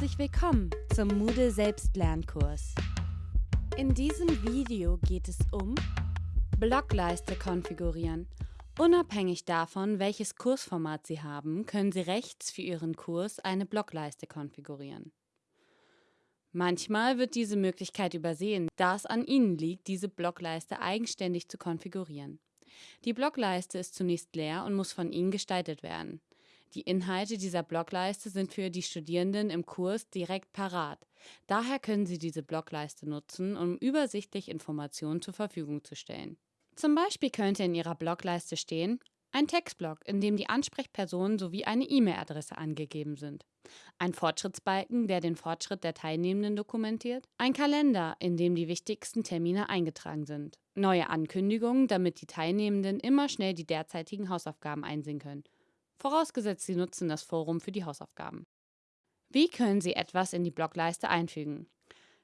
Herzlich willkommen zum Moodle Selbstlernkurs. In diesem Video geht es um Blockleiste konfigurieren. Unabhängig davon, welches Kursformat Sie haben, können Sie rechts für Ihren Kurs eine Blockleiste konfigurieren. Manchmal wird diese Möglichkeit übersehen, da es an Ihnen liegt, diese Blockleiste eigenständig zu konfigurieren. Die Blockleiste ist zunächst leer und muss von Ihnen gestaltet werden. Die Inhalte dieser Blockleiste sind für die Studierenden im Kurs direkt parat. Daher können Sie diese Blockleiste nutzen, um übersichtlich Informationen zur Verfügung zu stellen. Zum Beispiel könnte in Ihrer Blockleiste stehen ein Textblock, in dem die Ansprechpersonen sowie eine E-Mail-Adresse angegeben sind. Ein Fortschrittsbalken, der den Fortschritt der Teilnehmenden dokumentiert. Ein Kalender, in dem die wichtigsten Termine eingetragen sind. Neue Ankündigungen, damit die Teilnehmenden immer schnell die derzeitigen Hausaufgaben einsehen können vorausgesetzt Sie nutzen das Forum für die Hausaufgaben. Wie können Sie etwas in die Blockleiste einfügen?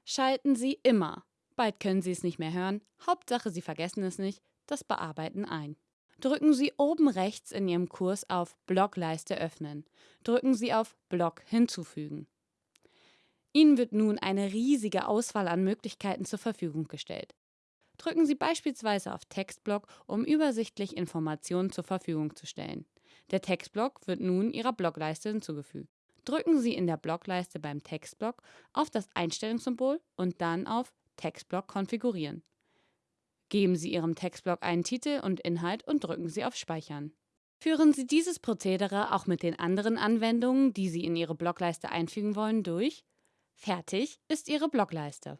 Schalten Sie immer, bald können Sie es nicht mehr hören, Hauptsache Sie vergessen es nicht, das Bearbeiten ein. Drücken Sie oben rechts in Ihrem Kurs auf Blockleiste öffnen. Drücken Sie auf Block hinzufügen. Ihnen wird nun eine riesige Auswahl an Möglichkeiten zur Verfügung gestellt. Drücken Sie beispielsweise auf Textblock, um übersichtlich Informationen zur Verfügung zu stellen. Der Textblock wird nun Ihrer Blockleiste hinzugefügt. Drücken Sie in der Blockleiste beim Textblock auf das Einstellungssymbol und dann auf Textblock konfigurieren. Geben Sie Ihrem Textblock einen Titel und Inhalt und drücken Sie auf Speichern. Führen Sie dieses Prozedere auch mit den anderen Anwendungen, die Sie in Ihre Blockleiste einfügen wollen, durch. Fertig ist Ihre Blockleiste.